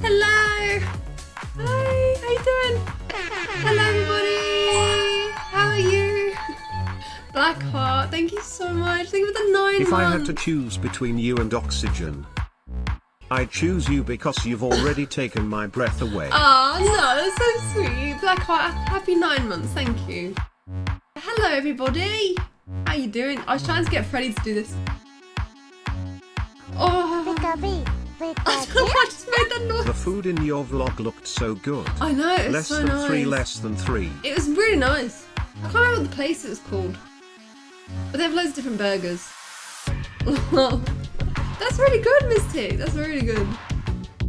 Hello. Hi. How you doing? Hello, everybody. How are you? Blackheart, thank you so much. Thank you for the nine If months. I had to choose between you and oxygen, I'd choose you because you've already taken my breath away. Oh no, that's so sweet. Blackheart, happy nine months. Thank you. Hello, everybody. How are you doing? I was trying to get Freddie to do this. Oh, Pika-bee, I Pikachu. don't know, I just made that noise. The food in your vlog looked so good. I know, it's Less so than nice. three, less than three. It was really nice. I can't remember what the place it was called. But they have loads of different burgers. That's really good, Misty. That's really good.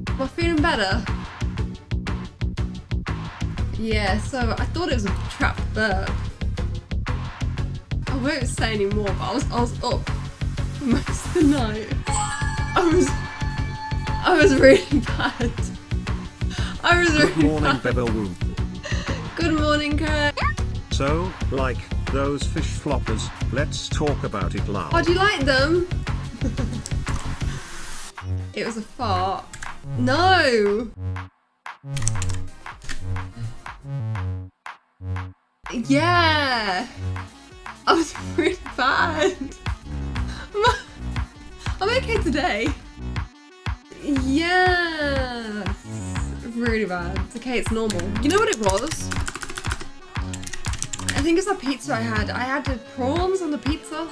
Am I feeling better? Yeah, so I thought it was a trap burp. I won't say any more, but I was, I was up for most of the night. I was, really bad. I was really Good morning, bad. Good morning, Kurt. So, like, those fish floppers, let's talk about it loud. Oh, do you like them? it was a fart. No! Yeah! I was really bad. I'm okay today. Yeah. Really bad. Okay, it's normal. You know what it was? I think it's that pizza I had. I had the prawns on the pizza,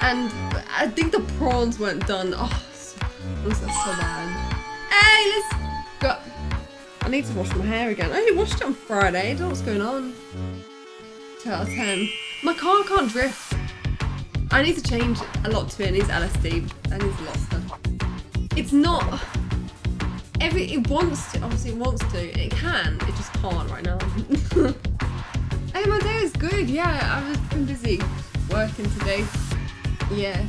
and I think the prawns weren't done. Oh, it was so bad. Hey, let's go. I need to wash my hair again. I only washed it on Friday. I don't know what's going on. 2 out of 10. My car can't drift. I need to change a lot to it. It needs LSD. That needs a lot of stuff. It's not. Every it wants to. Obviously, it wants to. It can. It just can't right now. Hey, my day is good. Yeah, I was been busy working today. Yeah.